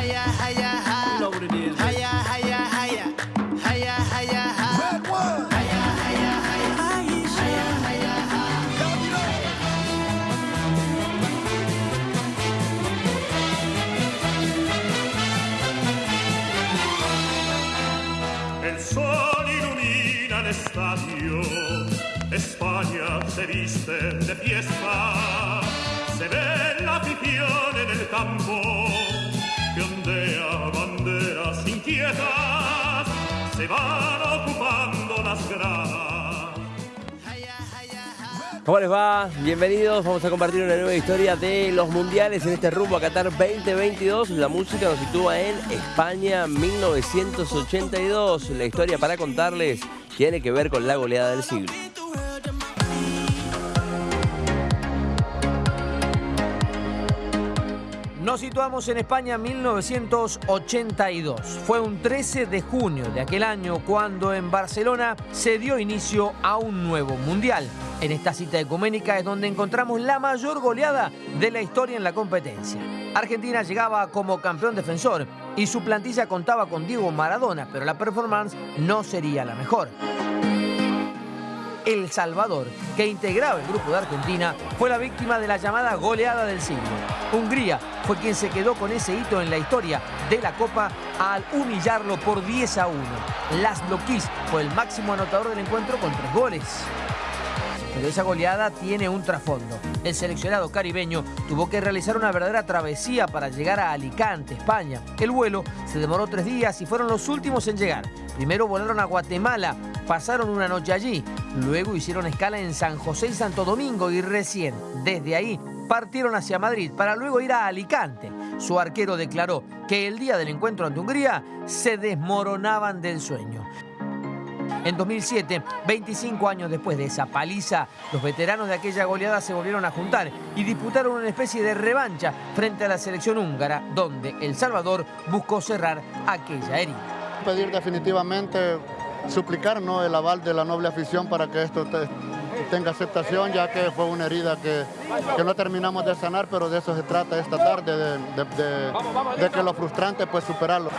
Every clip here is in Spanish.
higher, higher, higher. You know what it is. Higher, higher, higher. Higher, higher, higher. Red one. Higher, higher, higher. Higher, higher, higher. Don't you know? El sol ilumina el estadio. España se viste de fiesta. ¿Cómo les va? Bienvenidos. Vamos a compartir una nueva historia de los mundiales en este rumbo a Qatar 2022. La música nos sitúa en España 1982. La historia para contarles tiene que ver con la goleada del siglo. Nos situamos en España 1982. Fue un 13 de junio de aquel año cuando en Barcelona se dio inicio a un nuevo mundial. En esta cita ecuménica es donde encontramos la mayor goleada de la historia en la competencia. Argentina llegaba como campeón defensor y su plantilla contaba con Diego Maradona, pero la performance no sería la mejor. El Salvador, que integraba el grupo de Argentina, fue la víctima de la llamada goleada del siglo. Hungría fue quien se quedó con ese hito en la historia de la Copa al humillarlo por 10 a 1. Laszlo Kiss fue el máximo anotador del encuentro con tres goles. Pero esa goleada tiene un trasfondo. El seleccionado caribeño tuvo que realizar una verdadera travesía para llegar a Alicante, España. El vuelo se demoró tres días y fueron los últimos en llegar. Primero volaron a Guatemala, pasaron una noche allí, luego hicieron escala en San José y Santo Domingo y recién, desde ahí, partieron hacia Madrid para luego ir a Alicante. Su arquero declaró que el día del encuentro ante Hungría se desmoronaban del sueño. En 2007, 25 años después de esa paliza, los veteranos de aquella goleada se volvieron a juntar y disputaron una especie de revancha frente a la selección húngara, donde El Salvador buscó cerrar aquella herida. pedir definitivamente, suplicar ¿no? el aval de la noble afición para que esto te- tenga aceptación, ya que fue una herida que, que no terminamos de sanar, pero de eso se trata esta tarde, de, de- de- de que lo frustrante pues superarlo.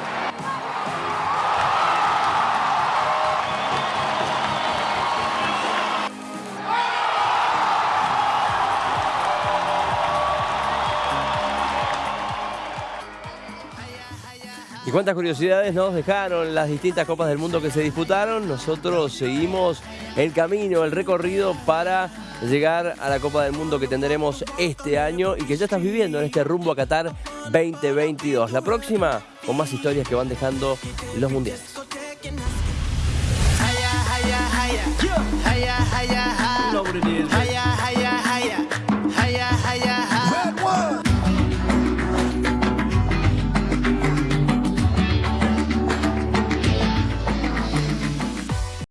Y cuántas curiosidades nos dejaron las distintas Copas del Mundo que se disputaron. Nosotros seguimos el camino, el recorrido para llegar a la Copa del Mundo que tendremos este año y que ya estás viviendo en este rumbo a Qatar 2022. La próxima con más historias que van dejando los mundiales.